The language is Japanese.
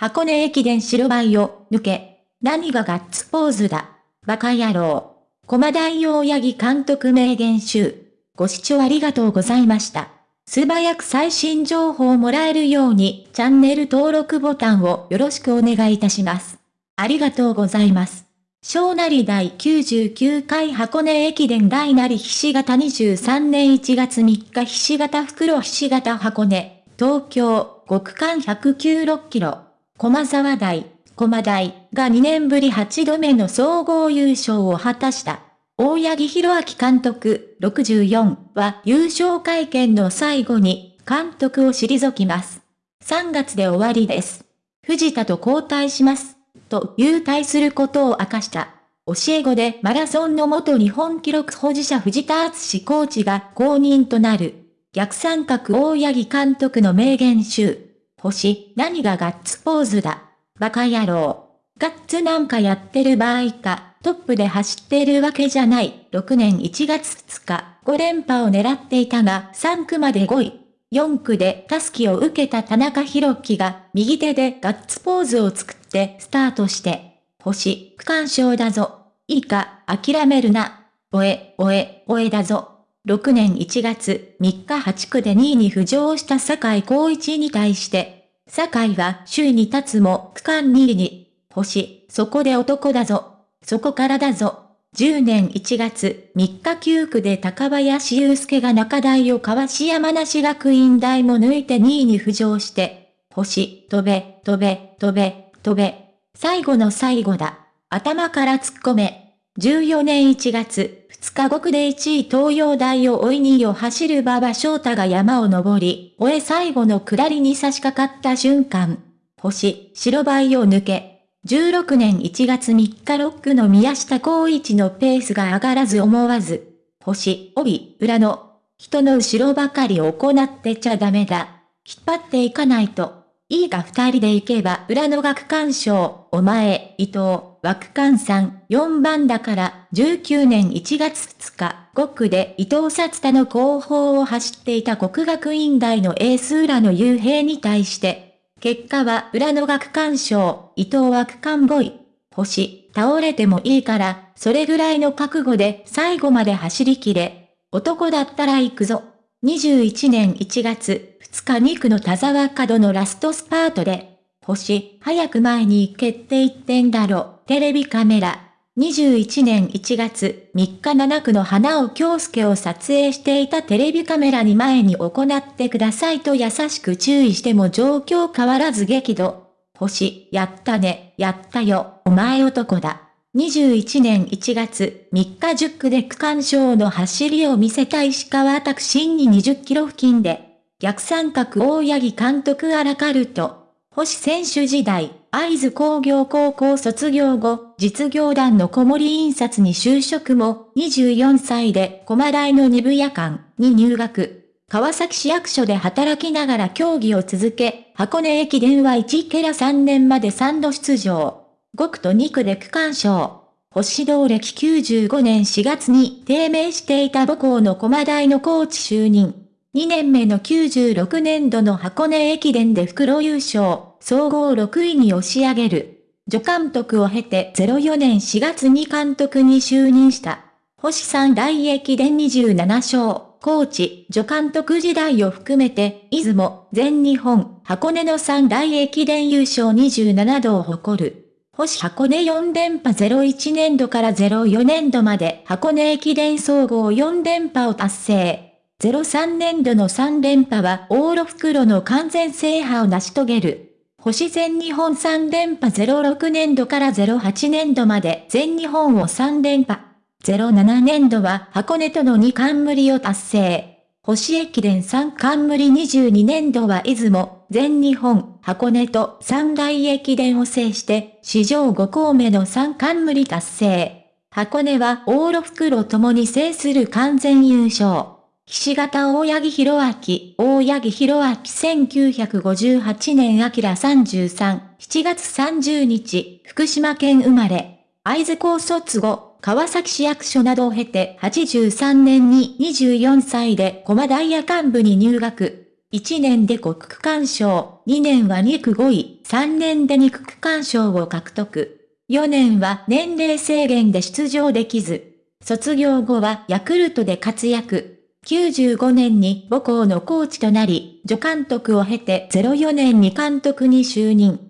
箱根駅伝白バイを抜け、何がガッツポーズだ。バカ野郎。駒大大八木監督名言集。ご視聴ありがとうございました。素早く最新情報をもらえるように、チャンネル登録ボタンをよろしくお願いいたします。ありがとうございます。小成第99回箱根駅伝大なりひし形23年1月3日ひし形袋ひし形箱根、東京、5区間196キロ。駒沢台、駒台が2年ぶり8度目の総合優勝を果たした。大八木弘明監督64は優勝会見の最後に監督を退きます。3月で終わりです。藤田と交代します。と優退することを明かした。教え子でマラソンの元日本記録保持者藤田敦コーチが公認となる。逆三角大八木監督の名言集。星、何がガッツポーズだ？バカ野郎。ガッツなんかやってる場合か、トップで走ってるわけじゃない。6年1月2日、5連覇を狙っていたが、3区まで5位。4区でタスキを受けた田中博樹が、右手でガッツポーズを作ってスタートして、星、区間賞だぞ。いいか、諦めるな。おえ、おえ、おえだぞ。6年1月3日8区で2位に浮上した坂井光一に対して、坂井は首位に立つも区間2位に、星、そこで男だぞ。そこからだぞ。10年1月3日9区で高林祐介が中台をかわし山梨学院大も抜いて2位に浮上して、星、飛べ、飛べ、飛べ、飛べ。最後の最後だ。頭から突っ込め。14年1月2日5区で1位東洋大を追い2位を走る馬場翔太が山を登り、終え最後の下りに差し掛かった瞬間、星、白バイを抜け、16年1月3日6区の宮下光一のペースが上がらず思わず、星、帯、裏の、人の後ろばかり行ってちゃダメだ。引っ張っていかないと。いいが二人で行けば裏の学館賞、お前、伊藤、枠間3、4番だから、19年1月2日、5区で伊藤札太の後方を走っていた国学院大のエース浦野雄平に対して、結果は裏の学館賞、伊藤枠間5位。星、倒れてもいいから、それぐらいの覚悟で最後まで走り切れ。男だったら行くぞ。21年1月2日2区の田沢角のラストスパートで、星、早く前に行けって言ってんだろ、テレビカメラ。21年1月3日7区の花尾京介を撮影していたテレビカメラに前に行ってくださいと優しく注意しても状況変わらず激怒。星、やったね、やったよ、お前男だ。21年1月3日10区で区間賞の走りを見せた石川拓新に20キロ付近で、逆三角大八木監督アラカルト。星選手時代、会津工業高校卒業後、実業団の小森印刷に就職も、24歳で駒大の二部夜間に入学。川崎市役所で働きながら競技を続け、箱根駅伝は1ケラ3年まで3度出場。5区と2区で区間賞。星道歴95年4月に低迷していた母校の駒大のコーチ就任。2年目の96年度の箱根駅伝で袋優勝、総合6位に押し上げる。助監督を経て04年4月に監督に就任した。星三大駅伝27勝。コーチ、助監督時代を含めて、出雲、全日本、箱根の三大駅伝優勝27度を誇る。星箱根4連覇01年度から04年度まで箱根駅伝総合4連覇を達成。03年度の3連覇は往路袋の完全制覇を成し遂げる。星全日本3連覇06年度から08年度まで全日本を3連覇。07年度は箱根との2冠を達成。星駅伝3冠22年度は出雲、全日本、箱根と三大駅伝を制して、史上5校目の3冠達成。箱根は往路袋ともに制する完全優勝。岸形大八木弘明、大八木弘明1958年明33、7月30日、福島県生まれ。会津高卒後、川崎市役所などを経て83年に24歳で駒大夜間部に入学。1年で5区間賞、2年は2区5位、3年で2区区間賞を獲得。4年は年齢制限で出場できず、卒業後はヤクルトで活躍。95年に母校のコーチとなり、助監督を経て04年に監督に就任。